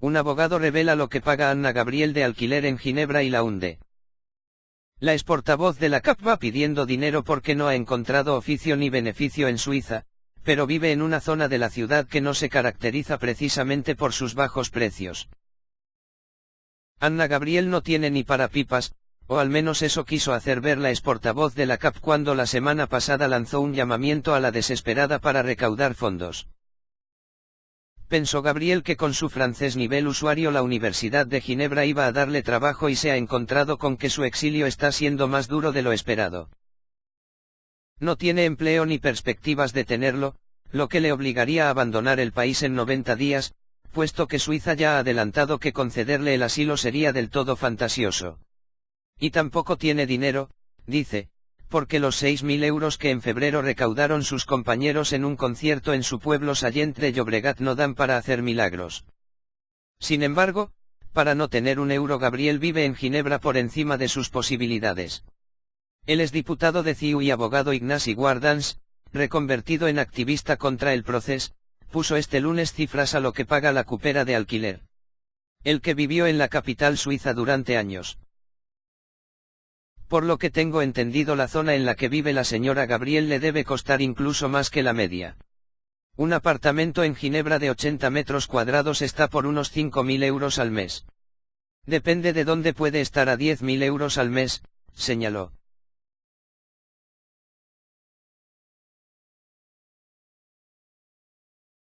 Un abogado revela lo que paga Anna Gabriel de alquiler en Ginebra y la hunde. La exportavoz de la CAP va pidiendo dinero porque no ha encontrado oficio ni beneficio en Suiza, pero vive en una zona de la ciudad que no se caracteriza precisamente por sus bajos precios. Anna Gabriel no tiene ni para pipas, o al menos eso quiso hacer ver la exportavoz de la CAP cuando la semana pasada lanzó un llamamiento a la desesperada para recaudar fondos. Pensó Gabriel que con su francés nivel usuario la Universidad de Ginebra iba a darle trabajo y se ha encontrado con que su exilio está siendo más duro de lo esperado. No tiene empleo ni perspectivas de tenerlo, lo que le obligaría a abandonar el país en 90 días, puesto que Suiza ya ha adelantado que concederle el asilo sería del todo fantasioso. Y tampoco tiene dinero, dice, porque los 6.000 euros que en febrero recaudaron sus compañeros en un concierto en su pueblo Sallent de Llobregat no dan para hacer milagros. Sin embargo, para no tener un euro Gabriel vive en Ginebra por encima de sus posibilidades. Él es diputado de CIU y abogado Ignasi Guardans, reconvertido en activista contra el proceso, puso este lunes cifras a lo que paga la cupera de alquiler. El que vivió en la capital suiza durante años. Por lo que tengo entendido la zona en la que vive la señora Gabriel le debe costar incluso más que la media. Un apartamento en Ginebra de 80 metros cuadrados está por unos 5.000 euros al mes. Depende de dónde puede estar a 10.000 euros al mes, señaló.